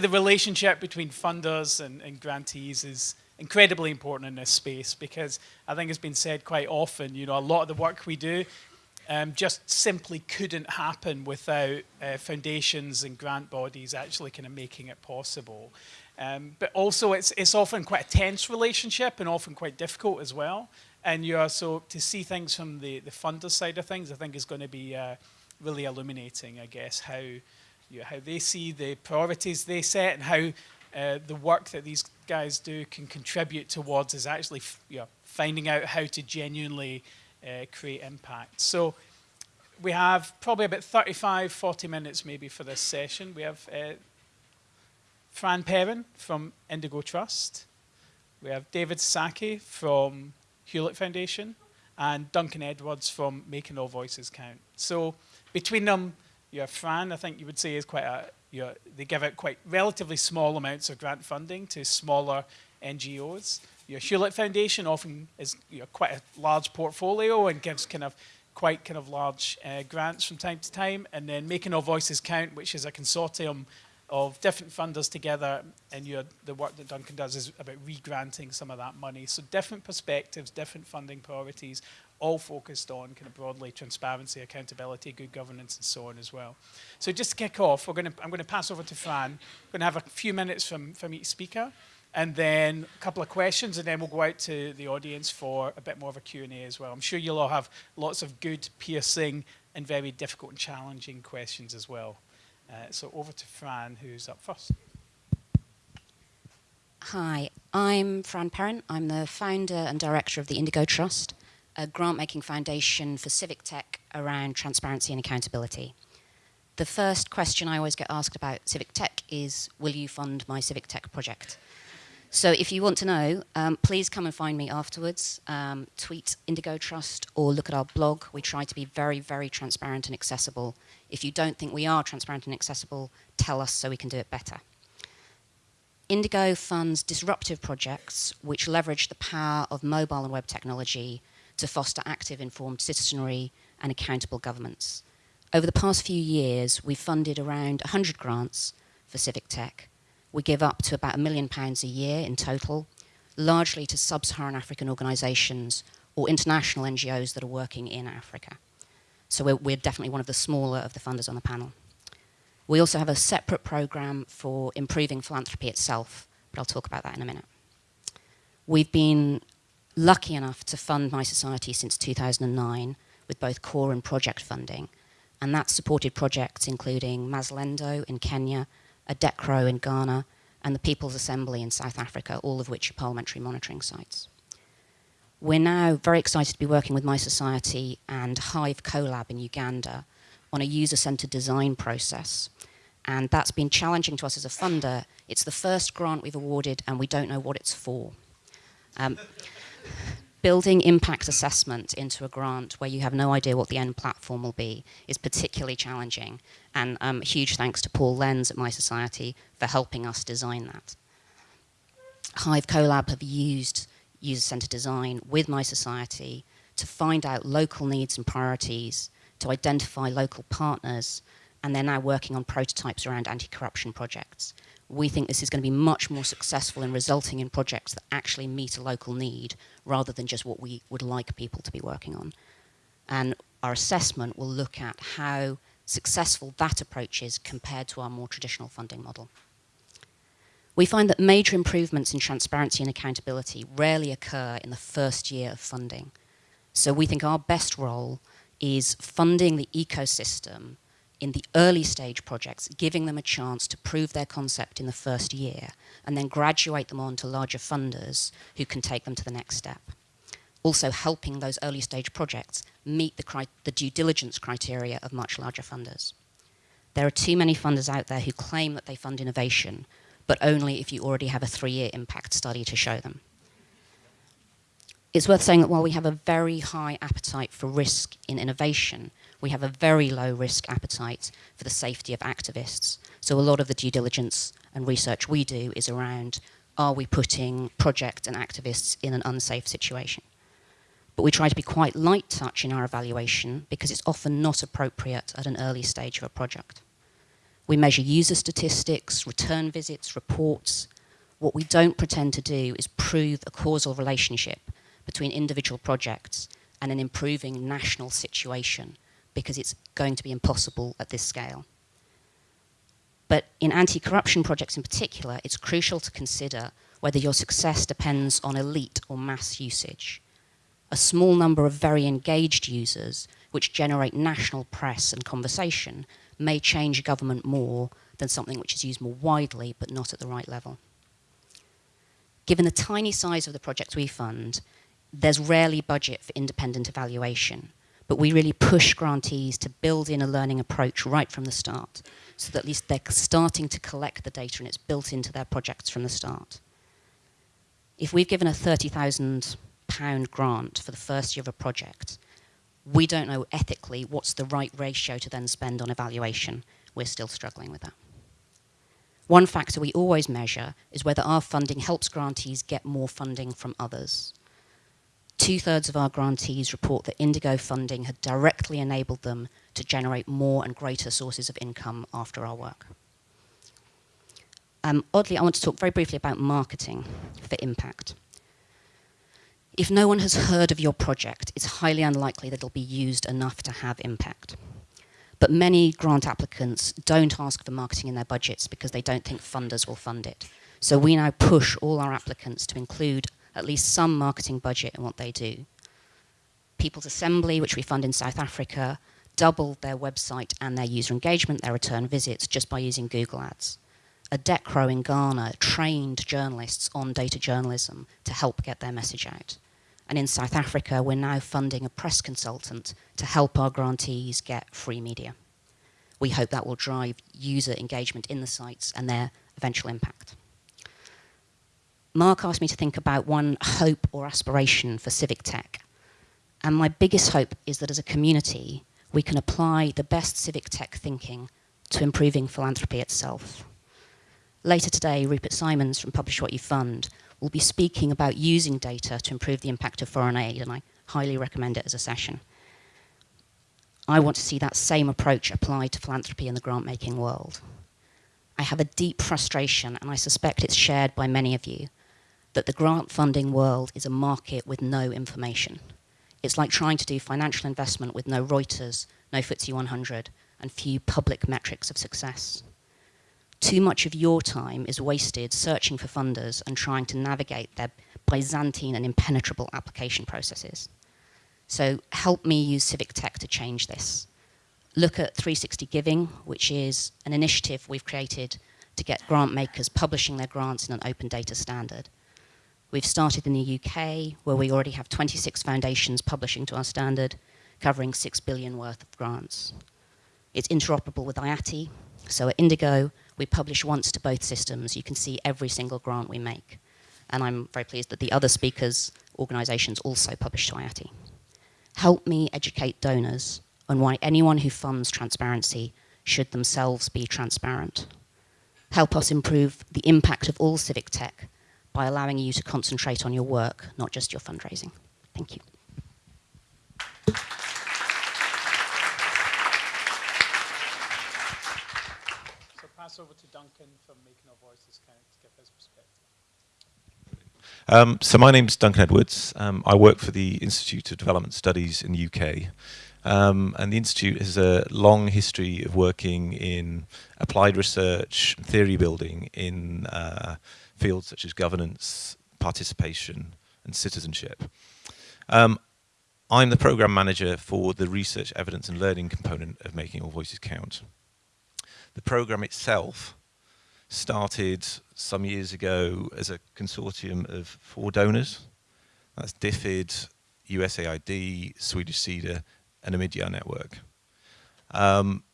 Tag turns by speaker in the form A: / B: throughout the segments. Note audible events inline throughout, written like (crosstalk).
A: The relationship between funders and, and grantees is incredibly important in this space because I think it's been said quite often, you know, a lot of the work we do um, just simply couldn't happen without uh, foundations and grant bodies actually kind of making it possible. Um, but also it's, it's often quite a tense relationship and often quite difficult as well. And you are so to see things from the, the funder side of things, I think is going to be uh, really illuminating, I guess, how you know, how they see the priorities they set and how uh, the work that these guys do can contribute towards is actually you know, finding out how to genuinely uh, create impact. So we have probably about 35, 40 minutes maybe for this session. We have uh, Fran Perrin from Indigo Trust. We have David Sasaki from Hewlett Foundation and Duncan Edwards from Making All Voices Count. So between them, your Fran, I think you would say, is quite a, they give out quite relatively small amounts of grant funding to smaller NGOs. Your Hewlett Foundation often is you know, quite a large portfolio and gives kind of quite kind of large uh, grants from time to time. And then Making All Voices Count, which is a consortium of different funders together and you the work that Duncan does is about re-granting some of that money. So different perspectives, different funding priorities, all focused on kind of broadly transparency, accountability, good governance, and so on as well. So just to kick off, we're to, I'm going to pass over to Fran. We're going to have a few minutes from, from each speaker, and then a couple of questions, and then we'll go out to the audience for a bit more of a Q&A as well. I'm sure you'll all have lots of good, piercing, and very difficult and challenging questions as well. Uh, so over to Fran, who's up first.
B: Hi, I'm Fran Perrin. I'm the founder and director of the Indigo Trust a grant-making foundation for civic tech around transparency and accountability. The first question I always get asked about civic tech is, will you fund my civic tech project? So if you want to know, um, please come and find me afterwards. Um, tweet Indigo Trust or look at our blog. We try to be very, very transparent and accessible. If you don't think we are transparent and accessible, tell us so we can do it better. Indigo funds disruptive projects which leverage the power of mobile and web technology to foster active, informed citizenry and accountable governments. Over the past few years, we've funded around 100 grants for civic tech. We give up to about a million pounds a year in total, largely to sub-Saharan African organisations or international NGOs that are working in Africa. So we're, we're, definitely one of the smaller of the funders on the panel. We also have a separate programme for improving philanthropy itself, but I'll talk about that in a minute. We've been lucky enough to fund mySociety since 2009 with both core and project funding. And that supported projects including Mzalendo in Kenya, Odekro in Ghana, and the People's Assembly in South Africa, all of which are parliamentary monitoring sites. We're now very excited to be working with mySociety and Hive CoLab in Uganda on a user-centered design process. And that's been challenging to us as a funder. It's the first grant we've awarded and we don't know what it's for. Um, building impact assessment into a grant where you have no idea what the end platform will be is particularly challenging. And um, huge thanks to Paul Lenz at My Society for helping us design that. Hive CoLab have used user-centered design with My Society to find out local needs and priorities, to identify local partners, and they're now working on prototypes around anti-corruption projects we think this is going to be much more successful in resulting in projects that actually meet a local need rather than just what we would like people to be working on. And our assessment will look at how successful that approach is compared to our more traditional funding model. We find that major improvements in transparency and accountability rarely occur in the first year of funding. So we think our best role is funding the ecosystem in the early stage projects, giving them a chance to prove their concept in the first year, and then graduate them on to larger funders who can take them to the next step. Also helping those early stage projects meet the, the due diligence criteria of much larger funders. There are too many funders out there who claim that they fund innovation, but only if you already have a three-year impact study to show them. It's worth saying that while we have a very high appetite for risk in innovation, we have a very low risk appetite for the safety of activists. So a lot of the due diligence and research we do is around, are we putting project and activists in an unsafe situation? But we try to be quite light touch in our evaluation because it's often not appropriate at an early stage of a project. We measure user statistics, return visits, reports. What we don't pretend to do is prove a causal relationship between individual projects and an improving national situation because it's going to be impossible at this scale. But in anti-corruption projects in particular, it's crucial to consider whether your success depends on elite or mass usage. A small number of very engaged users, which generate national press and conversation, may change a government more than something which is used more widely but not at the right level. Given the tiny size of the projects we fund, there's rarely budget for independent evaluation, but we really push grantees to build in a learning approach right from the start, so that at least they're starting to collect the data and it's built into their projects from the start. If we've given a £30,000 grant for the first year of a project, we don't know ethically what's the right ratio to then spend on evaluation. We're still struggling with that. One factor we always measure is whether our funding helps grantees get more funding from others. Two-thirds of our grantees report that Indigo funding had directly enabled them to generate more and greater sources of income after our work. Um, oddly, I want to talk very briefly about marketing for impact. If no one has heard of your project, it's highly unlikely that it'll be used enough to have impact. But many grant applicants don't ask for marketing in their budgets because they don't think funders will fund it. So we now push all our applicants to include at least some marketing budget in what they do. People's Assembly, which we fund in South Africa, doubled their website and their user engagement, their return visits, just by using Google Ads. Odekro in Ghana trained journalists on data journalism to help get their message out. And in South Africa, we're now funding a press consultant to help our grantees get free media. We hope that will drive user engagement in the sites and their eventual impact. Mark asked me to think about one hope or aspiration for civic tech. And my biggest hope is that as a community, we can apply the best civic tech thinking to improving philanthropy itself. Later today, Rupert Simons from Publish What You Fund will be speaking about using data to improve the impact of foreign aid, and I highly recommend it as a session. I want to see that same approach applied to philanthropy in the grant-making world. I have a deep frustration, and I suspect it's shared by many of you, that the grant funding world is a market with no information. It's like trying to do financial investment with no Reuters, no FTSE 100, and few public metrics of success. Too much of your time is wasted searching for funders and trying to navigate their Byzantine and impenetrable application processes. So help me use civic tech to change this. Look at 360 Giving, which is an initiative we've created to get grant makers publishing their grants in an open data standard. We've started in the UK, where we already have 26 foundations publishing to our standard, covering 6 billion worth of grants. It's interoperable with IATI, so at Indigo, we publish once to both systems. You can see every single grant we make. And I'm very pleased that the other speakers' organisations also publish to IATI. Help me educate donors on why anyone who funds transparency should themselves be transparent. Help us improve the impact of all civic tech by allowing you to concentrate on your work, not just your fundraising. Thank you.
A: So pass over to Duncan from Making All Voices Count to give his perspective.
C: Um, so my name is Duncan Edwards. Um, I work for the Institute of Development Studies in the UK. Um, and the Institute has a long history of working in applied research, theory building in uh, fields such as governance, participation, and citizenship. Um, I'm the program manager for the research, evidence, and learning component of Making All Voices Count. The program itself started some years ago as a consortium of four donors. That's DFID, USAID, Swedish Sida, and Omidyar network. Um,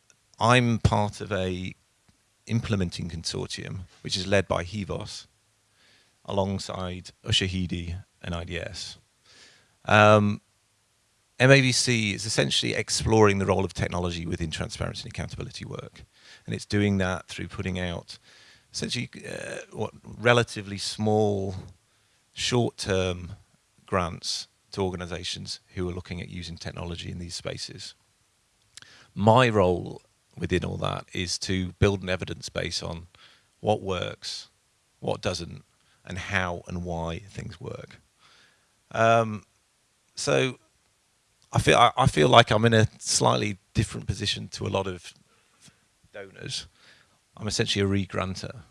C: I'm part of a implementing consortium, which is led by Hivos, alongside Ushahidi and IDS. Um, MAVC is essentially exploring the role of technology within transparency and accountability work. And it's doing that through putting out essentially uh, what relatively small, short-term grants to organizations who are looking at using technology in these spaces. My role within all that is to build an evidence base on what works, what doesn't, and how and why things work. Um, so I feel I, I, feel like I'm in a slightly different position to a lot of donors. I'm essentially a re-grantor.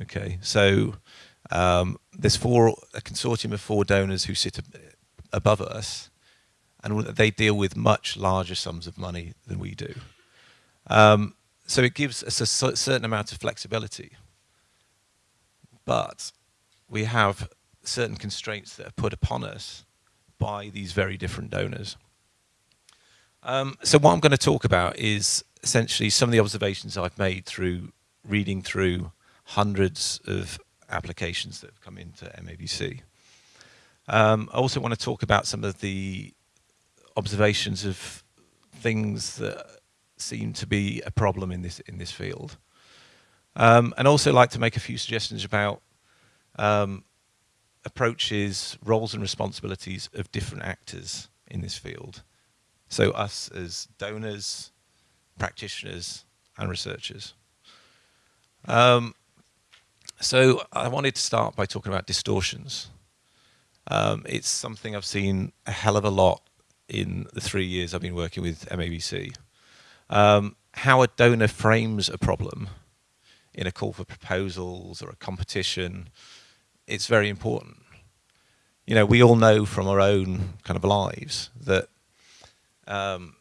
C: Okay, so um, there's four a consortium of four donors who sit ab above us, and they deal with much larger sums of money than we do. Um, so it gives us a certain amount of flexibility, but we have certain constraints that are put upon us by these very different donors. Um, so what I'm going to talk about is essentially some of the observations I've made through reading through hundreds of applications that have come into MAVC. Um, I also want to talk about some of the observations of things that seem to be a problem in this in this field, um, and also like to make a few suggestions about um, approaches, roles and responsibilities of different actors in this field. So us as donors, practitioners, and researchers. Um, so I wanted to start by talking about distortions. Um, it's something I've seen a hell of a lot in the three years I've been working with MAVC. Um, how a donor frames a problem in a call for proposals or a competition, it's very important. You know, we all know from our own kind of lives that um,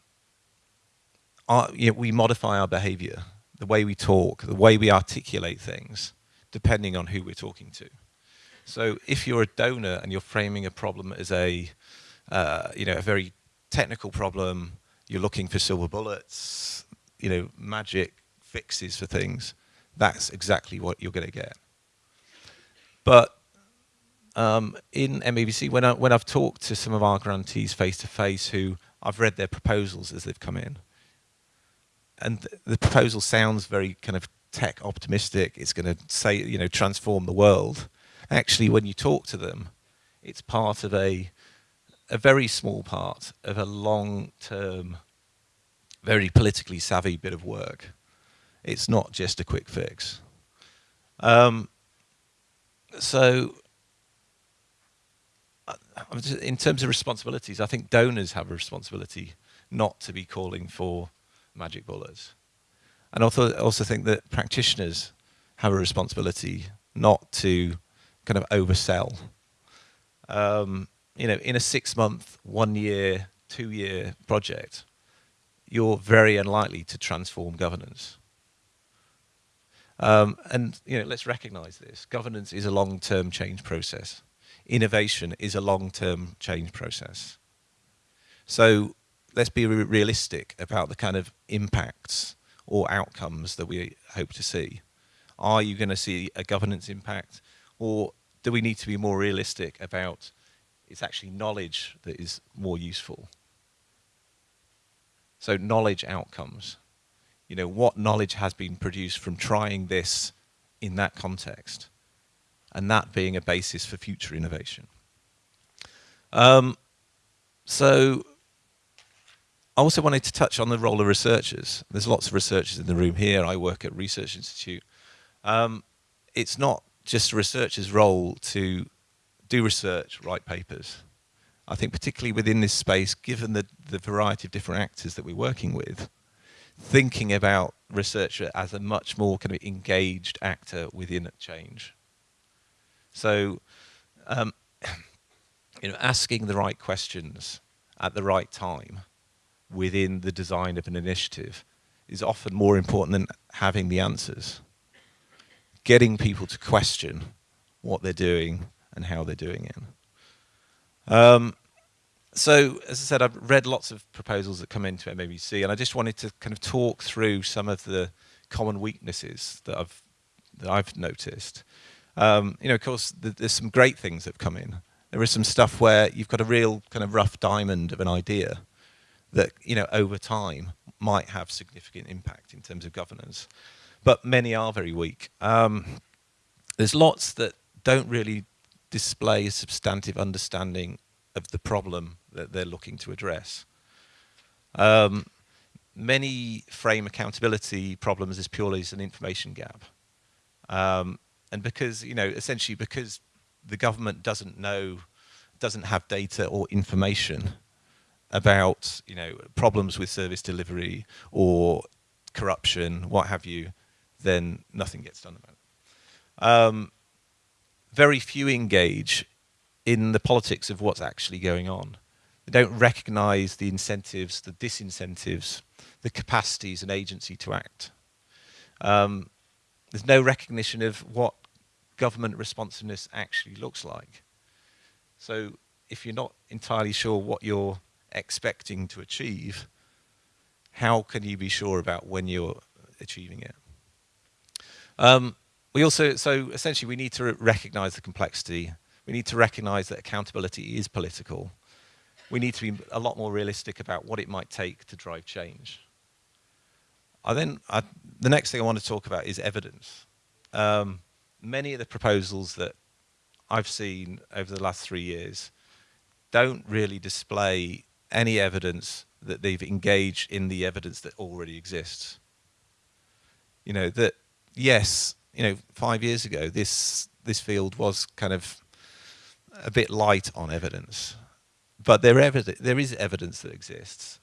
C: our, you know, we modify our behavior, the way we talk, the way we articulate things, depending on who we're talking to. So if you're a donor and you're framing a problem as a, uh, you know, a very technical problem, you're looking for silver bullets, you know, magic fixes for things, that's exactly what you're going to get. But um, in MAVC, when, I, when I've talked to some of our grantees face to face who I've read their proposals as they've come in, and th the proposal sounds very kind of tech optimistic, it's going to say, you know, transform the world. Actually, when you talk to them, it's part of a, a very small part of a long-term, very politically savvy bit of work. It's not just a quick fix. Um, so in terms of responsibilities, I think donors have a responsibility not to be calling for magic bullets. And also, also think that practitioners have a responsibility not to kind of oversell. Um, you know, in a six month, one year, two year project, you're very unlikely to transform governance. Um, and you know, let's recognize this. Governance is a long-term change process. Innovation is a long-term change process. So let's be re realistic about the kind of impacts or outcomes that we hope to see. Are you going to see a governance impact or do we need to be more realistic about it's actually knowledge that is more useful? So knowledge outcomes. You know, what knowledge has been produced from trying this in that context and that being a basis for future innovation. Um, so I also wanted to touch on the role of researchers. There's lots of researchers in the room here. I work at Research Institute. Um, it's not just a researcher's role to do research, write papers. I think particularly within this space, given the, the variety of different actors that we're working with, thinking about researcher as a much more kind of engaged actor within change. So, um, (clears throat) you know, asking the right questions at the right time within the design of an initiative is often more important than having the answers. Getting people to question what they're doing and how they're doing it. Um, so, as I said, I've read lots of proposals that come into MAVC, and I just wanted to kind of talk through some of the common weaknesses that I've that I've noticed. Um, you know, of course, th there's some great things that have come in. There is some stuff where you've got a real kind of rough diamond of an idea, that you know over time might have significant impact in terms of governance, but many are very weak. Um, there's lots that don't really display a substantive understanding of the problem that they're looking to address. Um, many frame accountability problems as purely as an information gap. Um, and because, you know, essentially because the government doesn't know, doesn't have data or information about, you know, problems with service delivery or corruption, what have you, then nothing gets done about it. Um, very few engage in the politics of what's actually going on. Don't recognize the incentives, the disincentives, the capacities and agency to act. Um, there's no recognition of what government responsiveness actually looks like. So if you're not entirely sure what you're expecting to achieve, how can you be sure about when you're achieving it? Um, we also, so essentially we need to recognize the complexity. We need to recognize that accountability is political. We need to be a lot more realistic about what it might take to drive change. I then, I, the next thing I want to talk about is evidence. Um, many of the proposals that I've seen over the last three years don't really display any evidence that they've engaged in the evidence that already exists. You know, that yes, you know, five years ago, this this field was kind of a bit light on evidence, but there, there is evidence that exists.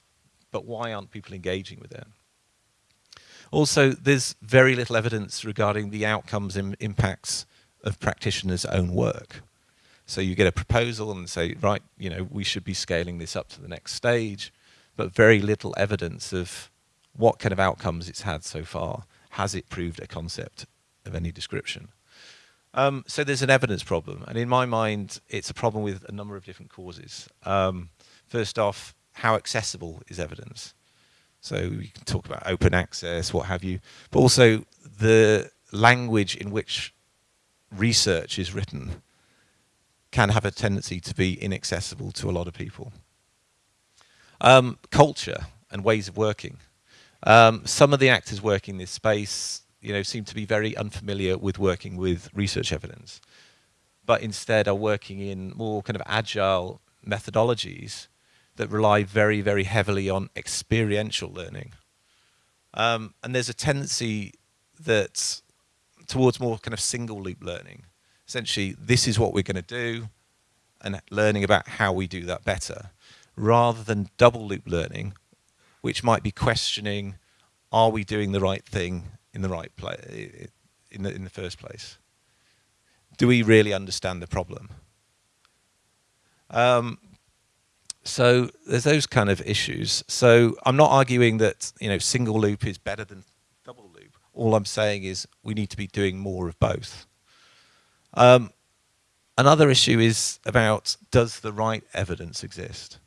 C: But why aren't people engaging with it? Also, there's very little evidence regarding the outcomes and impacts of practitioners' own work. So you get a proposal and say, right, you know, we should be scaling this up to the next stage, but very little evidence of what kind of outcomes it's had so far. Has it proved a concept of any description. Um, so there's an evidence problem, and in my mind, it's a problem with a number of different causes. Um, first off, how accessible is evidence? So we can talk about open access, what have you, but also the language in which research is written can have a tendency to be inaccessible to a lot of people. Um, culture and ways of working. Um, some of the actors working in this space you know, seem to be very unfamiliar with working with research evidence, but instead are working in more kind of agile methodologies that rely very, very heavily on experiential learning. Um, and there's a tendency that towards more kind of single loop learning. Essentially, this is what we're going to do and learning about how we do that better, rather than double loop learning, which might be questioning, are we doing the right thing in the right place in the in the first place? Do we really understand the problem? Um, so there's those kind of issues. So I'm not arguing that you know single loop is better than double loop. All I'm saying is we need to be doing more of both. Um, another issue is about does the right evidence exist?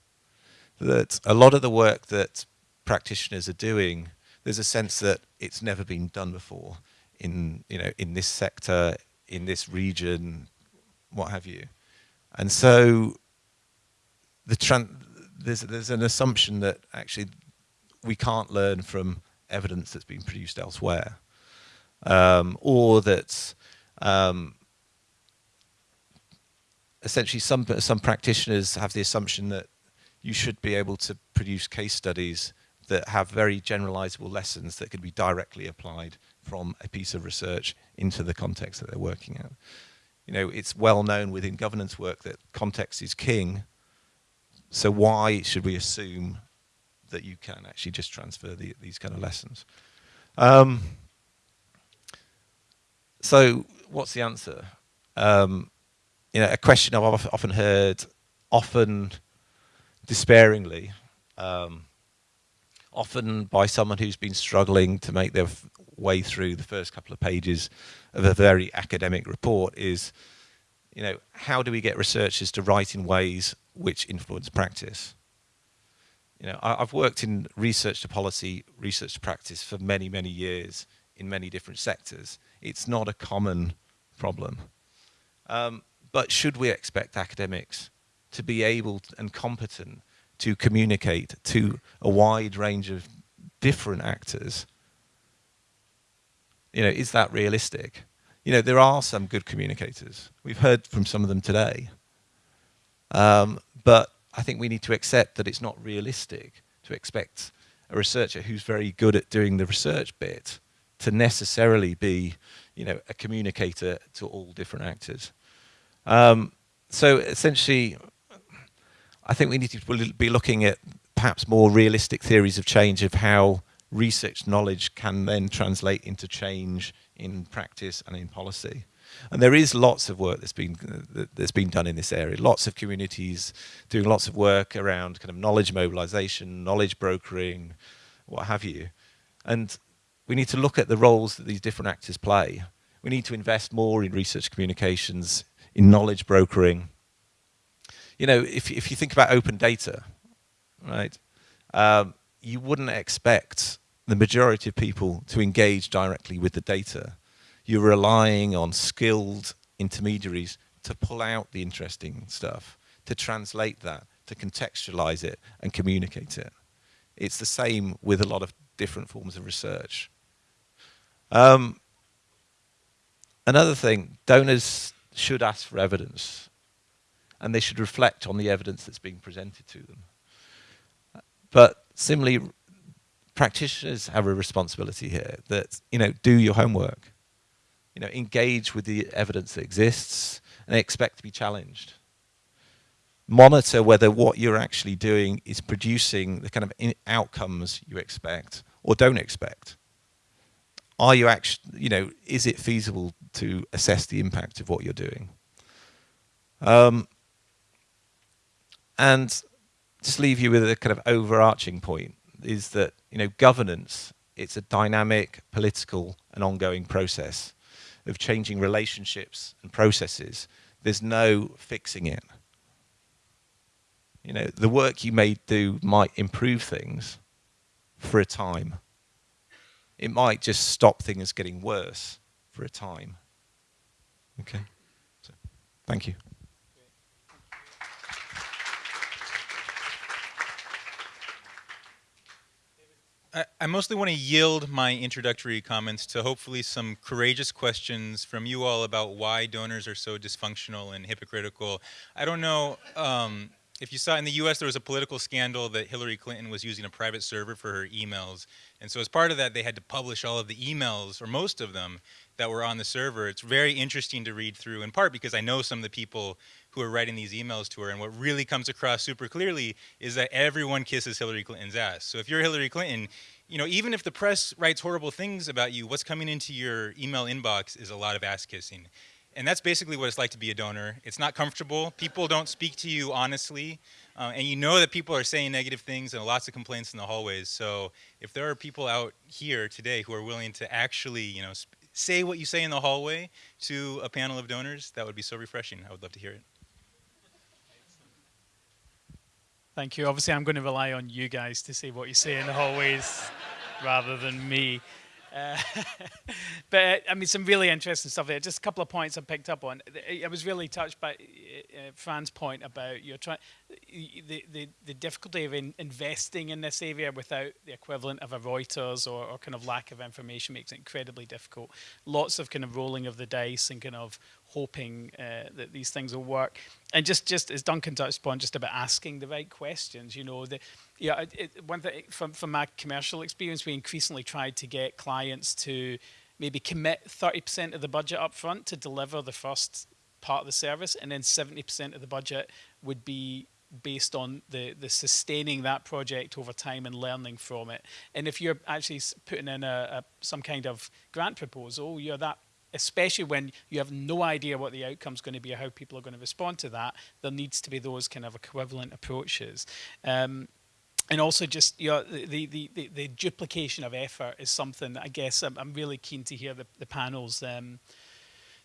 C: That a lot of the work that practitioners are doing there's a sense that it's never been done before in you know in this sector, in this region, what have you, and so the there's there's an assumption that actually we can't learn from evidence that's been produced elsewhere, um, or that um, essentially some some practitioners have the assumption that you should be able to produce case studies that have very generalizable lessons that could be directly applied from a piece of research into the context that they're working in. You know, it's well known within governance work that context is king. So why should we assume that you can actually just transfer the, these kind of lessons? Um, so what's the answer? Um, you know, a question I've often heard, often despairingly, um, often by someone who's been struggling to make their way through the first couple of pages of a very academic report is, you know, how do we get researchers to write in ways which influence practice? You know, I, have worked in research to policy, research to practice for many, many years in many different sectors. It's not a common problem. Um, but should we expect academics to be able and competent to communicate to a wide range of different actors, you know, is that realistic? You know, there are some good communicators. We've heard from some of them today. Um, but I think we need to accept that it's not realistic to expect a researcher who's very good at doing the research bit to necessarily be, you know, a communicator to all different actors. Um, so essentially, I think we need to be looking at perhaps more realistic theories of change of how research knowledge can then translate into change in practice and in policy. And there is lots of work that's been that's been done in this area. Lots of communities doing lots of work around kind of knowledge mobilization, knowledge brokering, what have you. And we need to look at the roles that these different actors play. We need to invest more in research communications, in knowledge brokering. You know, if if you think about open data, right, um, you wouldn't expect the majority of people to engage directly with the data you're relying on skilled intermediaries to pull out the interesting stuff, to translate that, to contextualize it and communicate it. It's the same with a lot of different forms of research. Um, another thing, donors should ask for evidence and they should reflect on the evidence that's being presented to them. But similarly, practitioners have a responsibility here that, you know, do your homework you know, engage with the evidence that exists and expect to be challenged. Monitor whether what you're actually doing is producing the kind of outcomes you expect or don't expect. Are you actually, you know, is it feasible to assess the impact of what you're doing? Um, and just leave you with a kind of overarching point is that, you know, governance, it's a dynamic, political and ongoing process of changing relationships and processes. There's no fixing it. You know, the work you may do might improve things for a time. It might just stop things getting worse for a time. Okay, so, thank you.
D: I, mostly want to yield my introductory comments to hopefully some courageous questions from you all about why donors are so dysfunctional and hypocritical. I don't know um, if you saw in the US there was a political scandal that Hillary Clinton was using a private server for her emails. And so as part of that, they had to publish all of the emails, or most of them, that were on the server. It's very interesting to read through, in part because I know some of the people who are writing these emails to her, and what really comes across super clearly is that everyone kisses Hillary Clinton's ass. So if you're Hillary Clinton, you know, even if the press writes horrible things about you, what's coming into your email inbox is a lot of ass kissing. And that's basically what it's like to be a donor. It's not comfortable. People don't speak to you honestly. Uh, and you know that people are saying negative things and lots of complaints in the hallways. So if there are people out here today who are willing to actually, you know, say what you say in the hallway to a panel of donors, that would be so refreshing. I would love to hear it.
A: Thank you. Obviously, I'm going to rely on you guys to say what you say in the hallways rather than me. Uh, (laughs) but I mean, some really interesting stuff there. Just a couple of points I picked up on. I was really touched by uh, uh Fran's point about you're trying the, the the difficulty of in investing in this area without the equivalent of a Reuters or, or kind of lack of information makes it incredibly difficult. Lots of kind of rolling of the dice and kind of hoping uh, that these things will work. And just, just as Duncan touched upon, just about asking the right questions. You know, the, yeah, it, one thing from from my commercial experience, we increasingly tried to get clients to maybe commit 30% of the budget up front to deliver the first part of the service, and then 70% of the budget would be based on the the sustaining that project over time and learning from it. And if you're actually putting in a, a some kind of grant proposal, you're that especially when you have no idea what the outcome is going to be or how people are going to respond to that, there needs to be those kind of equivalent approaches. Um, and also just you know, the, the, the, the, duplication of effort is something that I guess I'm, I'm really keen to hear the, the panel's um,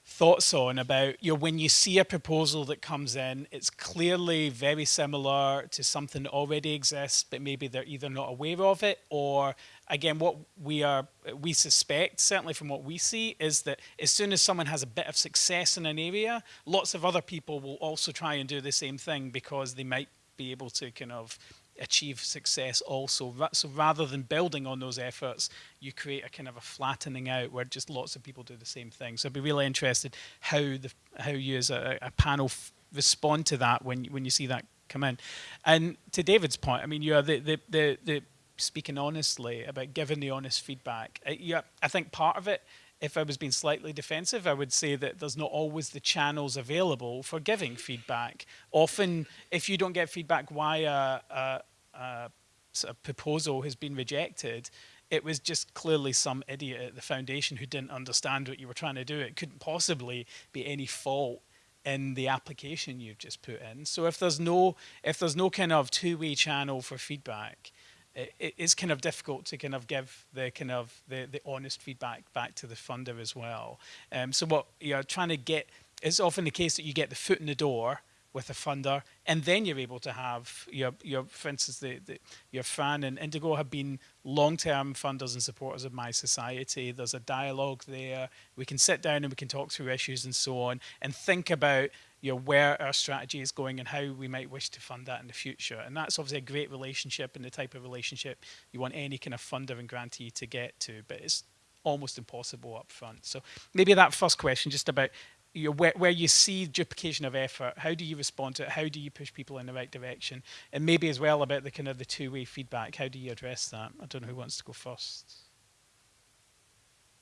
A: thoughts on about you know when you see a proposal that comes in it's clearly very similar to something that already exists but maybe they're either not aware of it or again what we are we suspect certainly from what we see is that as soon as someone has a bit of success in an area lots of other people will also try and do the same thing because they might be able to kind of achieve success also. So rather than building on those efforts, you create a kind of a flattening out where just lots of people do the same thing. So I'd be really interested how the how you as a, a panel respond to that when when you see that come in. And to David's point, I mean, you are the the the, the speaking honestly about giving the honest feedback. Uh, yeah, I think part of it, if I was being slightly defensive, I would say that there's not always the channels available for giving feedback. Often, if you don't get feedback why a, a, a, proposal has been rejected, it was just clearly some idiot at the foundation who didn't understand what you were trying to do. It couldn't possibly be any fault in the application you've just put in. So if there's no if there's no kind of two-way channel for feedback, it, is kind of difficult to kind of give the kind of the, the honest feedback back to the funder as well. Um, so what you're trying to get is often the case that you get the foot in the door with a funder, and then you're able to have your, your for instance, the, the, your Fran and Indigo have been long-term funders and supporters of my society. There's a dialogue there. We can sit down and we can talk through issues and so on, and think about you know, where our strategy is going and how we might wish to fund that in the future. And that's obviously a great relationship and the type of relationship you want any kind of funder and grantee to get to, but it's almost impossible up front. So maybe that first question, just about you know, where, where you see duplication of effort, how do you respond to it? How do you push people in the right direction? And maybe as well about the kind of the two-way feedback, how do you address that? I don't know who wants to go first.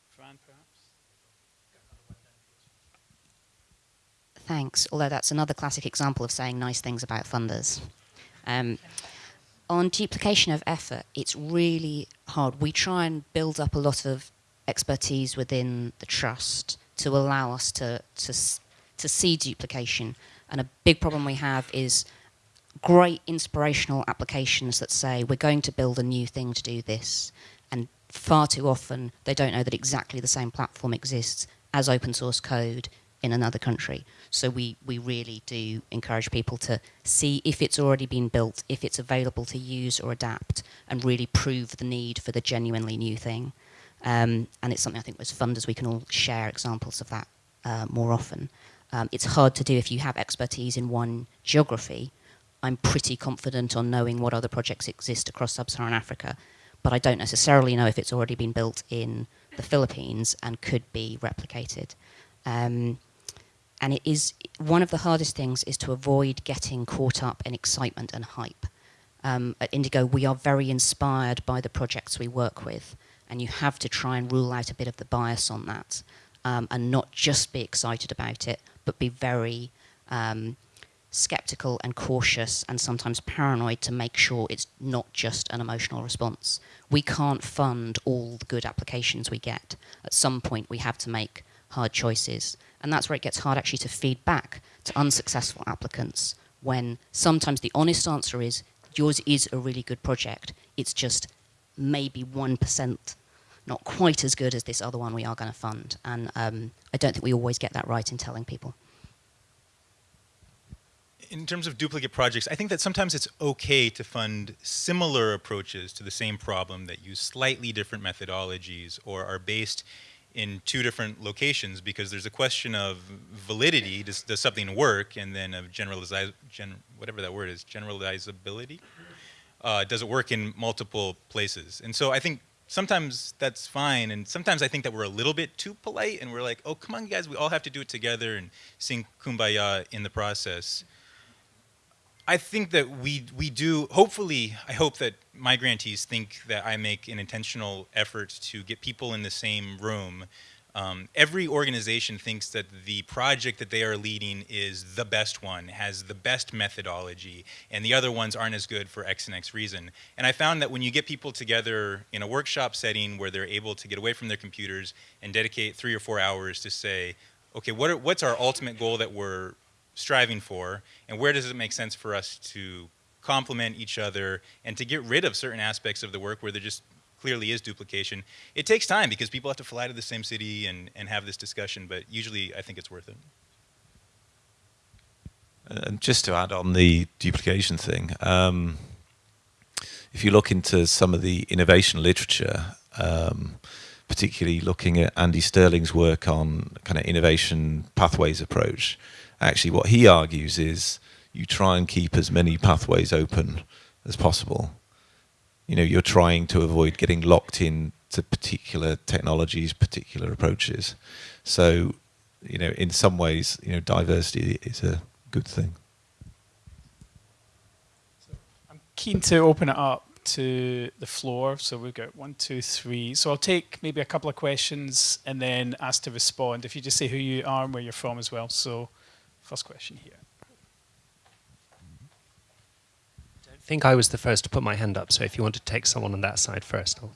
A: Fran, perhaps?
B: Thanks, although that's another classic example of saying nice things about funders. Um, on duplication of effort, it's really hard. We try and build up a lot of expertise within the trust to allow us to, to, to see duplication. And a big problem we have is great inspirational applications that say we're going to build a new thing to do this. And far too often they don't know that exactly the same platform exists as open source code in another country. So we, we really do encourage people to see if it's already been built, if it's available to use or adapt, and really prove the need for the genuinely new thing. Um, and it's something I think as funders we can all share examples of that uh, more often. Um, it's hard to do if you have expertise in one geography. I'm pretty confident on knowing what other projects exist across sub-Saharan Africa, but I don't necessarily know if it's already been built in the Philippines and could be replicated. Um, and it is one of the hardest things is to avoid getting caught up in excitement and hype. Um, at Indigo, we are very inspired by the projects we work with and you have to try and rule out a bit of the bias on that um, and not just be excited about it, but be very um, skeptical and cautious and sometimes paranoid to make sure it's not just an emotional response. We can't fund all the good applications we get. At some point, we have to make hard choices. And that's where it gets hard actually to feed back to unsuccessful applicants when sometimes the honest answer is yours is a really good project. It's just maybe 1% not quite as good as this other one we are going to fund. And um, I don't think we always get that right in telling people.
D: In terms of duplicate projects, I think that sometimes it's okay to fund similar approaches to the same problem that use slightly different methodologies or are based in two different locations because there's a question of validity, does, does something work, and then of generalize, gen, whatever that word is, generalizability uh, does it work in multiple places? And so I think sometimes that's fine, and sometimes I think that we're a little bit too polite, and we're like, oh, come on, guys, we all have to do it together and sing kumbaya in the process. I think that we we do. Hopefully, I hope that my grantees think that I make an intentional effort to get people in the same room um, every organization thinks that the project that they are leading is the best one, has the best methodology, and the other ones aren't as good for X and X reason. And I found that when you get people together in a workshop setting where they're able to get away from their computers and dedicate three or four hours to say, okay, what are, what's our ultimate goal that we're striving for, and where does it make sense for us to complement each other and to get rid of certain aspects of the work where they're just clearly is duplication. It takes time because people have to fly to the same city and, and have this discussion, but usually I think it's worth it.
C: And just to add on the duplication thing, um, if you look into some of the innovation literature, um, particularly looking at Andy Stirling's work on kind of innovation pathways approach, actually what he argues is you try and keep as many pathways open as possible you know, you're trying to avoid getting locked in to particular technologies, particular approaches. So, you know, in some ways, you know, diversity is a good thing.
A: I'm keen to open it up to the floor. So we've got one, two, three. So I'll take maybe a couple of questions and then ask to respond. If you just say who you are and where you're from as well. So first question here.
E: I don't think I was the first to put my hand up, so if you want to take someone on that side first. I'll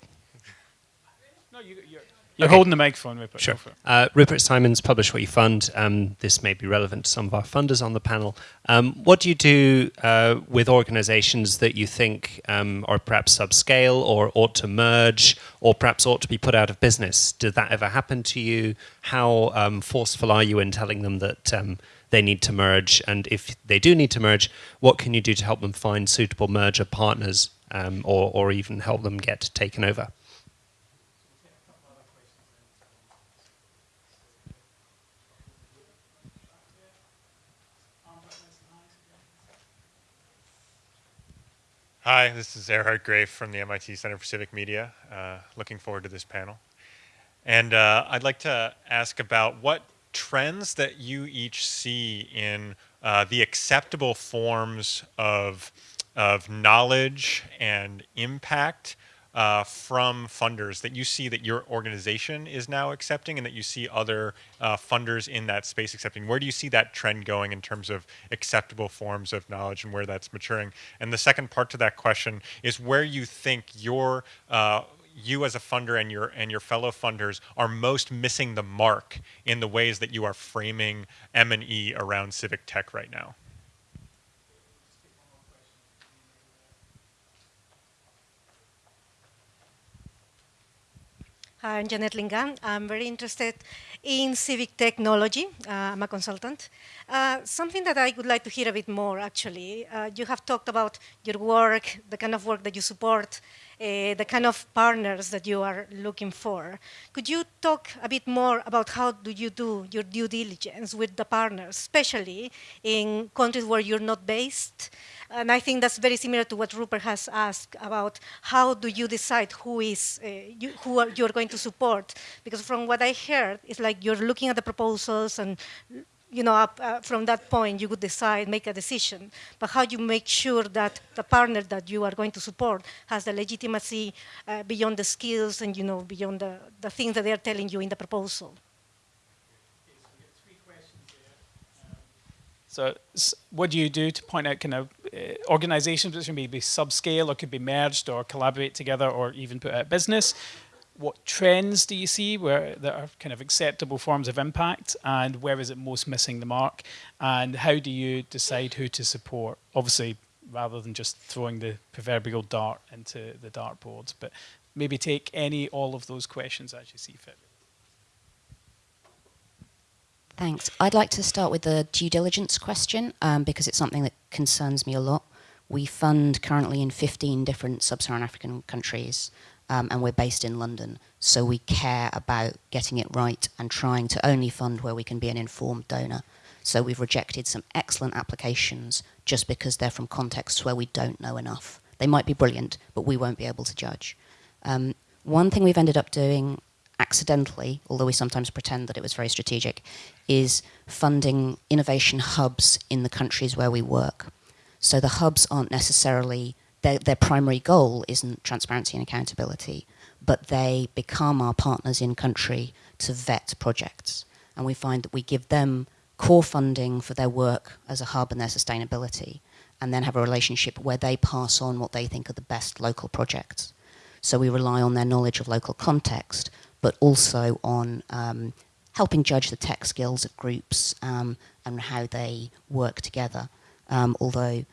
A: no, you, you're, you're
E: Okay.
A: holding the microphone, Rupert.
E: Sure.
A: Go for it.
E: Uh, Rupert Simons, Publish What You Fund. Um, this may be relevant to some of our funders on the panel. Um, what do you do uh, with organizations that you think um, are perhaps subscale or ought to merge or perhaps ought to be put out of business? Did that ever happen to you? How um, forceful are you in telling them that um, they need to merge? And if they do need to merge, what can you do to help them find suitable merger partners um, or, or even help them get taken over?
F: Hi, this is Erhardt Graeff from the MIT Center for Civic Media. Uh, looking forward to this panel. And uh, I'd like to ask about what trends that you each see in uh, the acceptable forms of, of knowledge and impact uh, from funders that you see that your organization is now accepting and that you see other uh, funders in that space accepting? Where do you see that trend going in terms of acceptable forms of knowledge and where that's maturing? And the second part to that question is where you think your uh, you as a funder and your and your fellow funders are most missing the mark in the ways that you are framing M and E around civic tech right now.
G: Hi, I'm Janet Lingan. I'm very interested in civic technology. Uh, I'm a consultant. Uh, something that I would like to hear a bit more, actually. Uh, you have talked about your work, the kind of work that you support, uh, the kind of partners that you are looking for. Could you talk a bit more about how do you do your due diligence with the partners, especially in countries where you're not based? And I think that's very similar to what Rupert has asked about how do you decide who is uh, you, who you're going to support? Because from what I heard, it's like you're looking at the proposals and you know, up, uh, from that point, you would decide, make a decision. But how you make sure that the partner that you are going to support has the legitimacy uh, beyond the skills and, you know, beyond the, the things that they are telling you in the proposal.
A: So, what do you do to point out kind of uh, organizations which be, be subscale or could be merged or collaborate together or even put out business? What trends do you see where that are kind of acceptable forms of impact, and where is it most missing the mark? And how do you decide who to support? Obviously, rather than just throwing the proverbial dart into the dartboards, but maybe take any all of those questions as you see fit.
B: Thanks. I'd like to start with the due diligence question um, because it's something that concerns me a lot. We fund currently in 15 different sub-Saharan African countries um, and we're based in London. So we care about getting it right and trying to only fund where we can be an informed donor. So we've rejected some excellent applications just because they're from contexts where we don't know enough. They might be brilliant, but we won't be able to judge. Um, one thing we've ended up doing accidentally, although we sometimes pretend that it was very strategic, is funding innovation hubs in the countries where we work. So the hubs aren't necessarily, their, their primary goal isn't transparency and accountability, but they become our partners in country to vet projects. And we find that we give them core funding for their work as a hub and their sustainability, and then have a relationship where they pass on what they think are the best local projects. So we rely on their knowledge of local context, but also on um, helping judge the tech skills of groups um, and how they work together. Um, although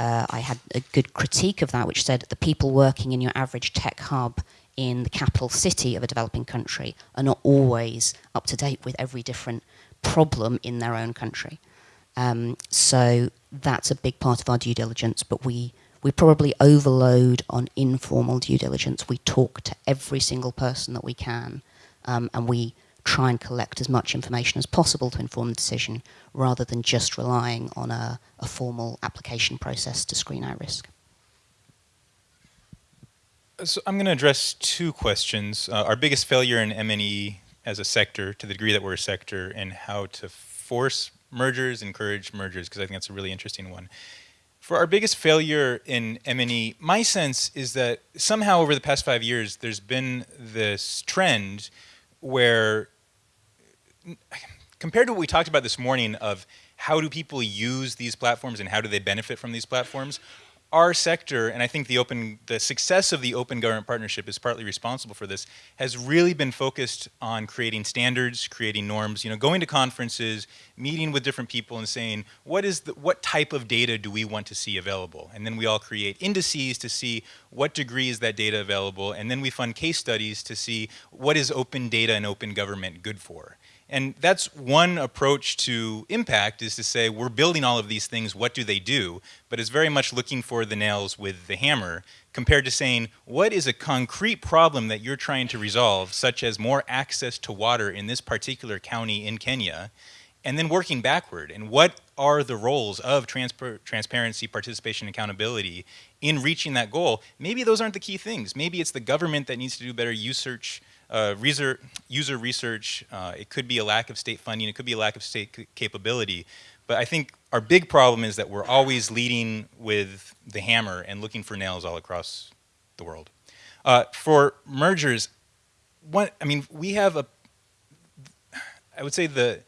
B: uh, I had a good critique of that, which said the people working in your average tech hub in the capital city of a developing country are not always up to date with every different problem in their own country. Um, so that's a big part of our due diligence, but we, we probably overload on informal due diligence. We talk to every single person that we can, um, and we try and collect as much information as possible to inform the decision, rather than just relying on a, a formal application process to screen out risk.
D: So I'm going to address two questions. Uh, our biggest failure in M&E as a sector, to the degree that we're a sector, and how to force mergers, encourage mergers, because I think that's a really interesting one. For our biggest failure in M&E, my sense is that somehow over the past five years, there's been this trend where, compared to what we talked about this morning of how do people use these platforms and how do they benefit from these platforms, our sector, and I think the open, the success of the open government partnership is partly responsible for this, has really been focused on creating standards, creating norms, you know, going to conferences, meeting with different people and saying, what is the, what type of data do we want to see available? And then we all create indices to see what degree is that data available, and then we fund case studies to see what is open data and open government good for. And that's one approach to impact is to say, we're building all of these things, what do they do? But it's very much looking for the nails with the hammer compared to saying, what is a concrete problem that you're trying to resolve, such as more access to water in this particular county in Kenya, and then working backward. And what are the roles of transparency, participation, accountability in reaching that goal? Maybe those aren't the key things. Maybe it's the government that needs to do better research uh, user, research, uh, it could be a lack of state funding, it could be a lack of state capability. But I think our big problem is that we're always leading with the hammer and looking for nails all across the world. Uh, for mergers, I mean, we have a, I would say the,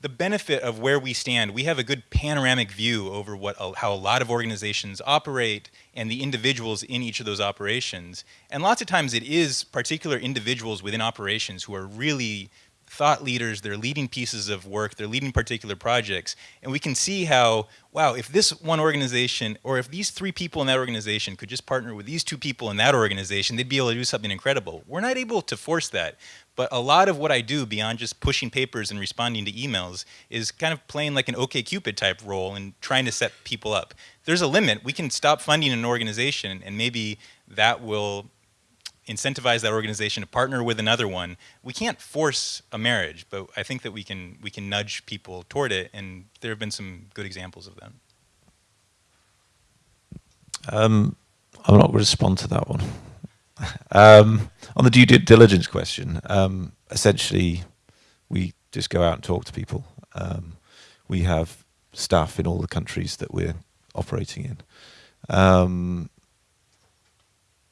D: the benefit of where we stand, we have a good panoramic view over what how a lot of organizations operate and the individuals in each of those operations. And lots of times it is particular individuals within operations who are really thought leaders, they're leading pieces of work, they're leading particular projects, and we can see how, wow, if this one organization, or if these three people in that organization could just partner with these two people in that organization, they'd be able to do something incredible. We're not able to force that, but a lot of what I do beyond just pushing papers and responding to emails is kind of playing like an OkCupid type role and trying to set people up. There's a limit. We can stop funding an organization and maybe that will incentivize that organization to partner with another one. We can't force a marriage, but I think that we can we can nudge people toward it, and there have been some good examples of that.
C: Um, I'm not going to respond to that one. (laughs) um, on the due diligence question, um, essentially, we just go out and talk to people. Um, we have staff in all the countries that we're operating in. Um,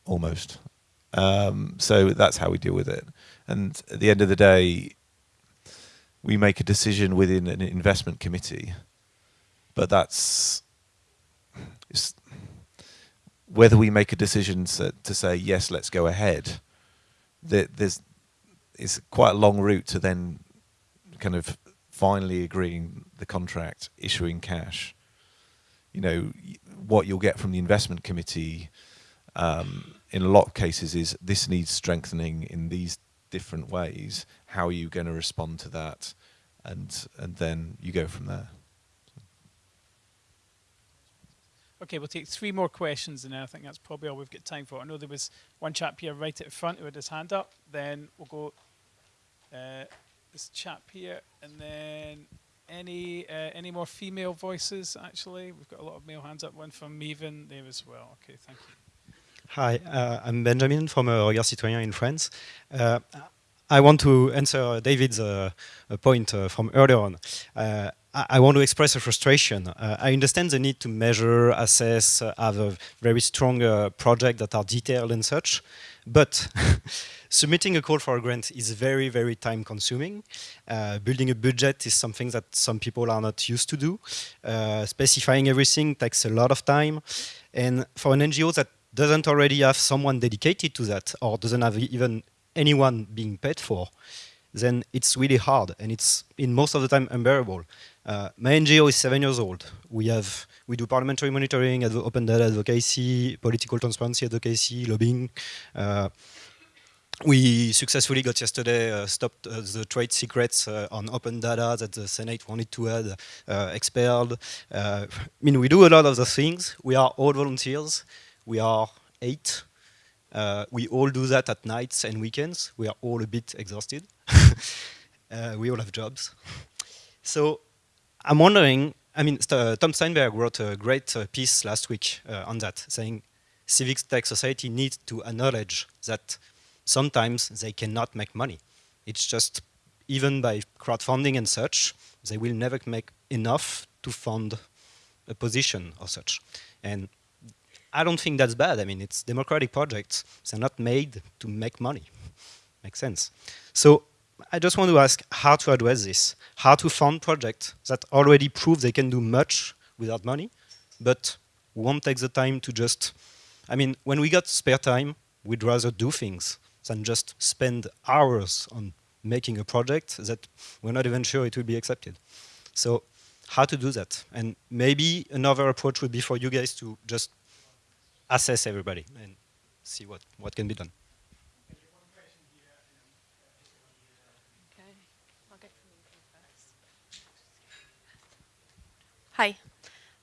C: almost. Um, so that's how we deal with it. And at the end of the day, we make a decision within an investment committee, but that's whether we make a decision to, to, say yes, let's go ahead. there's it's quite a long route to then kind of finally agreeing the contract, issuing cash. You know what you'll get from the investment committee um, in a lot of cases is this needs strengthening in these different ways. How are you going to respond to that? And, and then you go from there.
A: Okay, we'll take three more questions and I think that's probably all we've got time for. I know there was one chap here right at the front who had his hand up. Then we'll go uh, this chap here and then any uh, any more female voices actually? We've got a lot of male hands up. One from Mevan there as well. Okay, thank you.
H: Hi, uh, I'm Benjamin from uh, Regards Citoyens in France. Uh, I want to answer David's uh, point uh, from earlier on. Uh, I want to express a frustration. I understand the need to measure, assess, have a very strong project that are detailed and such, but (laughs) submitting a call for a grant is very, very time consuming. Uh, building a budget is something that some people are not used to do. Uh, specifying everything takes a lot of time. And for an NGO that doesn't already have someone dedicated to that or doesn't have even anyone being paid for, then it's really hard and it's in most of the time unbearable. Uh, my NGO is seven years old. We have we do parliamentary monitoring, open data advocacy, political transparency advocacy, lobbying. Uh, we successfully got yesterday uh, stopped uh, the trade secrets uh, on open data that the Senate wanted to add uh, expelled. I mean, we do a lot of the things. We are all volunteers. We are eight. Uh, we all do that at nights and weekends. We are all a bit exhausted. (laughs) uh, we all have jobs. So I'm wondering, I mean, uh, Tom Steinberg wrote a great uh, piece last week uh, on that, saying civic tech society needs to acknowledge that sometimes they cannot make money. It's just, even by crowdfunding and such, they will never make enough to fund a position or such. And I don't think that's bad. I mean, it's democratic projects. They're not made to make money. Makes sense. So I just want to ask how to address this, how to fund projects that already prove they can do much without money, but won't take the time to just, I mean, when we got spare time, we'd rather do things than just spend hours on making a project that we're not even sure it will be accepted. So how to do that? And maybe another approach would be for you guys to just assess everybody and see what, what can be done.
I: Hi.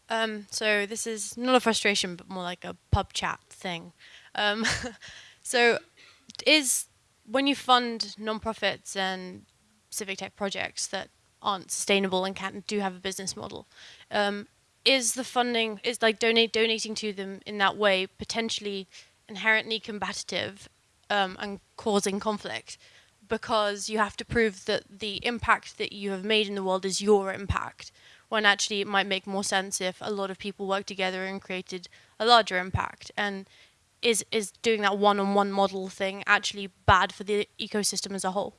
I: Um, so this is not a frustration, but more like a pub chat thing. Um, (laughs) so is when you fund nonprofits and civic tech projects that aren't sustainable and can't do have a business model, um, is the funding is like donate donating to them in that way potentially inherently combative um, and causing conflict because you have to prove that the impact that you have made in the world is your impact when actually it might make more sense if a lot of people worked together and created a larger impact. And is is doing that one-on-one model thing actually bad for the ecosystem as a whole?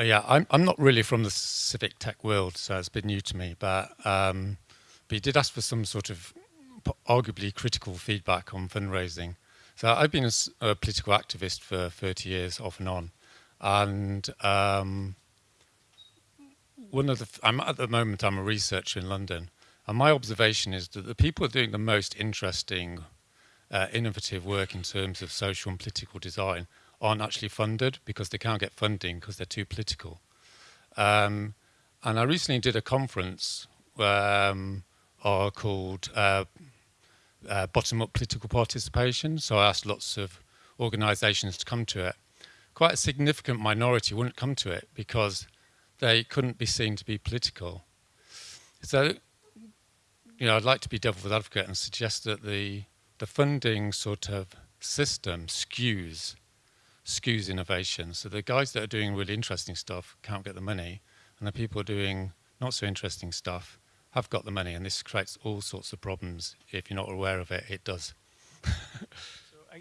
J: Yeah, I'm, I'm not really from the civic tech world, so it's a bit new to me. But um, but he did ask for some sort of arguably critical feedback on fundraising. So I've been a, a political activist for 30 years, off and on, and um, one of the I'm at the moment I'm a researcher in London, and my observation is that the people are doing the most interesting, uh, innovative work in terms of social and political design aren't actually funded because they can't get funding because they're too political. Um, and I recently did a conference um, are called uh, uh, bottom-up political participation. So I asked lots of organisations to come to it. Quite a significant minority wouldn't come to it because they couldn't be seen to be political. So, you know, I'd like to be devil's advocate and suggest that the the funding sort of system skews skews innovation. So the guys that are doing really interesting stuff can't get the money, and the people doing not so interesting stuff have got the money, and this creates all sorts of problems. If you're not aware of it, it does. (laughs)
A: so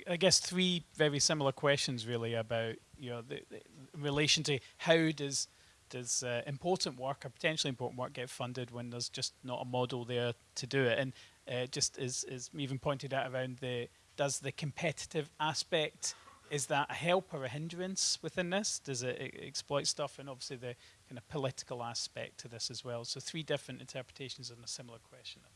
A: I, guess three very similar questions, really, about you know the, the relation to how does does uh, important work or potentially important work get funded when there's just not a model there to do it, and uh, just as as even pointed out around the does the competitive aspect is that a help or a hindrance within this? Does it, it exploit stuff? And obviously the kind of political aspect to this as well. So three different interpretations on a similar question, I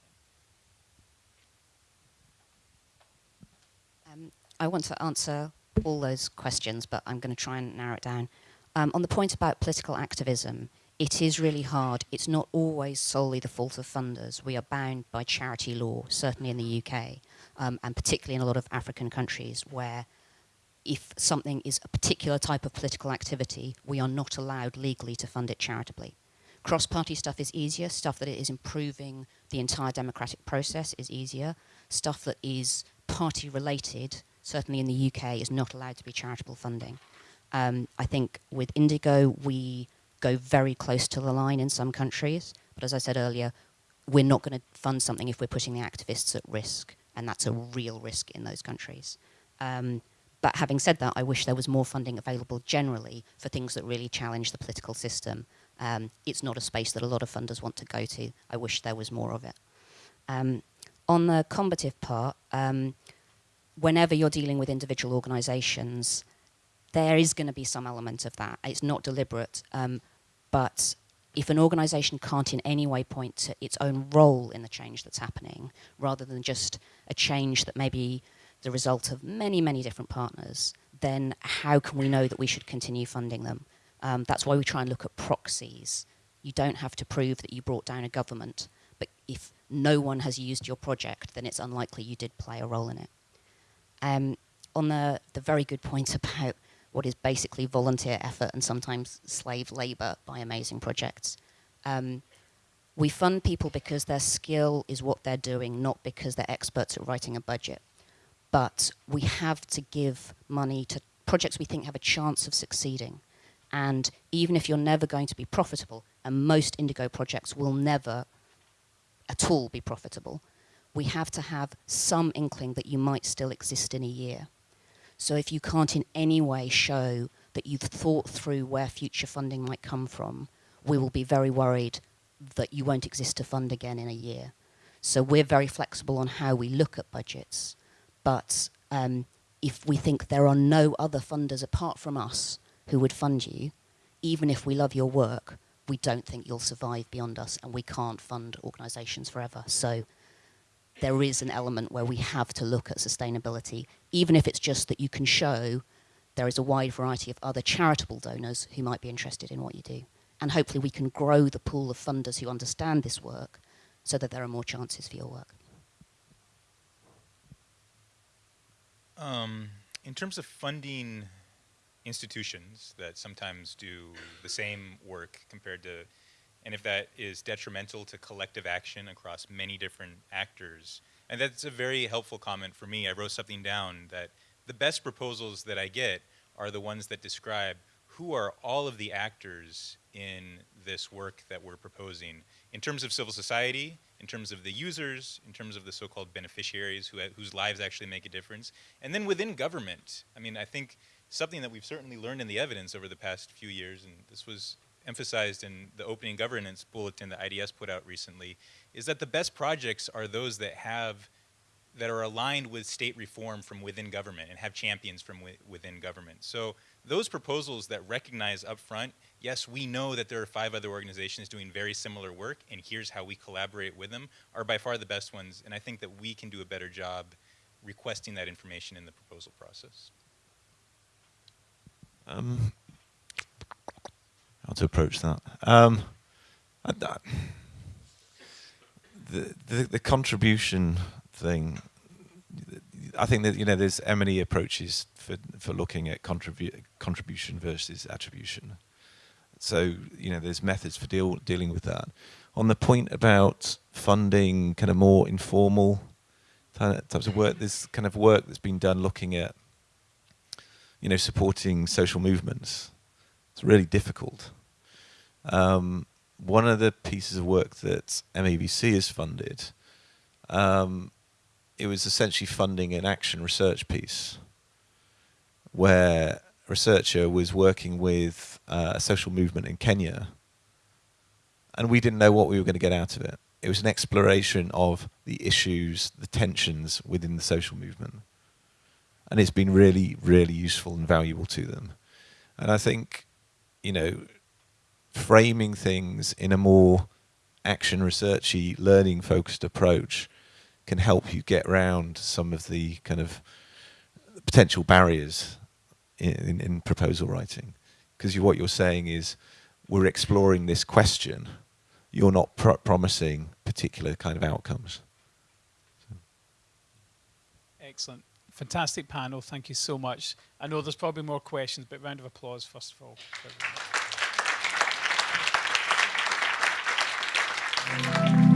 B: think. Um, I want to answer all those questions, but I'm going to try and narrow it down. Um, on the point about political activism, it is really hard. It's not always solely the fault of funders. We are bound by charity law, certainly in the UK, um, and particularly in a lot of African countries where if something is a particular type of political activity, we are not allowed legally to fund it charitably. Cross-party stuff is easier. Stuff that is improving the entire democratic process is easier. Stuff that is party-related, certainly in the UK, is not allowed to be charitable funding. Um, I think with Indigo, we go very close to the line in some countries. But as I said earlier, we're not going to fund something if we're putting the activists at risk. And that's a real risk in those countries. Um, but having said that, I wish there was more funding available generally for things that really challenge the political system. Um, it's not a space that a lot of funders want to go to. I wish there was more of it. Um, on the combative part, um, whenever you're dealing with individual organizations, there is going to be some element of that. It's not deliberate, um, but if an organization can't in any way point to its own role in the change that's happening, rather than just a change that maybe the result of many, many different partners, then how can we know that we should continue funding them? Um, that's why we try and look at proxies. You don't have to prove that you brought down a government, but if no one has used your project, then it's unlikely you did play a role in it. Um, on the, the very good point about what is basically volunteer effort and sometimes slave labor by amazing projects, um, We fund people because their skill is what they're doing, not because they're experts at writing a budget. But we have to give money to projects we think have a chance of succeeding. And even if you're never going to be profitable, and most Indigo projects will never at all be profitable, we have to have some inkling that you might still exist in a year. So if you can't in any way show that you've thought through where future funding might come from, we will be very worried that you won't exist to fund again in a year. So we're very flexible on how we look at budgets, but um, if we think there are no other funders apart from us who would fund you, even if we love your work, we don't think you'll survive beyond us and we can't fund organisations forever. So there is an element where we have to look at sustainability, even if it's just that you can show there is a wide variety of other charitable donors who might be interested in what you do. And hopefully we can grow the pool of funders who understand this work so that there are more chances for your work.
D: Um, in terms of funding institutions that sometimes do the same work compared to, and if that is detrimental to collective action across many different actors, and that's a very helpful comment for me. I wrote something down that the best proposals that I get are the ones that describe who are all of the actors in this work that we're proposing in terms of civil society, in terms of the users, in terms of the so-called beneficiaries who, whose lives actually make a difference, and then within government. I mean, I think something that we've certainly learned in the evidence over the past few years, and this was emphasized in the opening governance bulletin that IDS put out recently, is that the best projects are those that have that are aligned with state reform from within government and have champions from wi within government. So those proposals that recognize upfront, yes, we know that there are five other organizations doing very similar work, and here's how we collaborate with them, are by far the best ones, and I think that we can do a better job requesting that information in the proposal process.
C: Um, how to approach that? Um, I, I, the, the, the contribution thing. I think that you know there's many approaches for for looking at contribu contribution versus attribution. So you know there's methods for deal dealing with that. On the point about funding, kind of more informal types of work, there's kind of work that's been done looking at you know supporting social movements. It's really difficult. Um, one of the pieces of work that MAVC has funded um, it was essentially funding an action research piece where a researcher was working with uh, a social movement in Kenya and we didn't know what we were going to get out of it. It was an exploration of the issues, the tensions within the social movement. And it's been really, really useful and valuable to them. And I think, you know, framing things in a more action researchy, learning focused approach can help you get around some of the kind of potential barriers in, in, in proposal writing. Because you, what you're saying is, we're exploring this question, you're not promising particular kind of outcomes. So.
A: Excellent. Fantastic panel. Thank you so much. I know there's probably more questions, but round of applause first of all. (laughs)